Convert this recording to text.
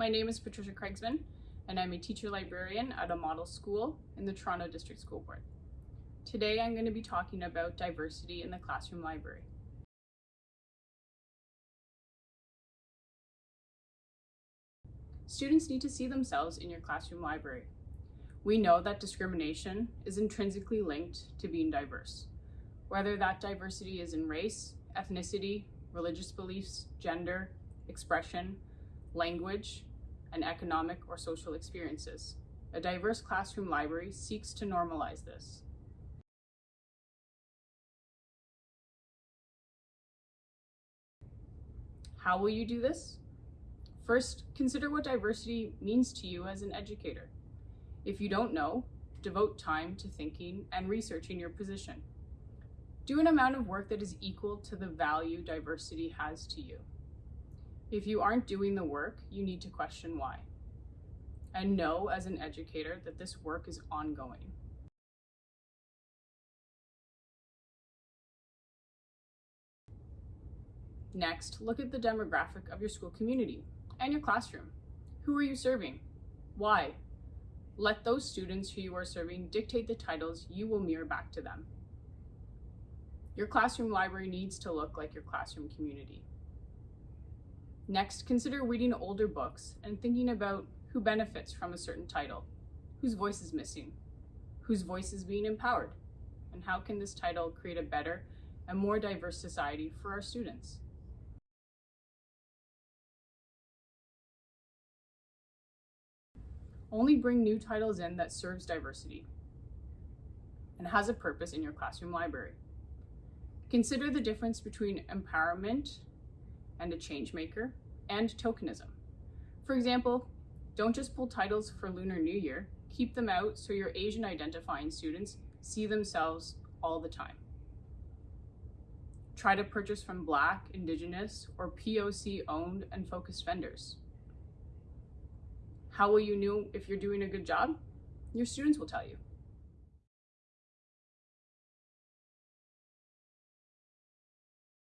My name is Patricia Craigsman, and I'm a teacher librarian at a model school in the Toronto District School Board. Today I'm going to be talking about diversity in the classroom library. Students need to see themselves in your classroom library. We know that discrimination is intrinsically linked to being diverse, whether that diversity is in race, ethnicity, religious beliefs, gender, expression, language, and economic or social experiences. A diverse classroom library seeks to normalize this. How will you do this? First, consider what diversity means to you as an educator. If you don't know, devote time to thinking and researching your position. Do an amount of work that is equal to the value diversity has to you. If you aren't doing the work, you need to question why. And know as an educator that this work is ongoing. Next, look at the demographic of your school community and your classroom. Who are you serving? Why? Let those students who you are serving dictate the titles you will mirror back to them. Your classroom library needs to look like your classroom community. Next, consider reading older books and thinking about who benefits from a certain title, whose voice is missing, whose voice is being empowered, and how can this title create a better and more diverse society for our students. Only bring new titles in that serves diversity and has a purpose in your classroom library. Consider the difference between empowerment and a change maker and tokenism. For example, don't just pull titles for Lunar New Year, keep them out so your Asian identifying students see themselves all the time. Try to purchase from Black, Indigenous, or POC owned and focused vendors. How will you know if you're doing a good job? Your students will tell you.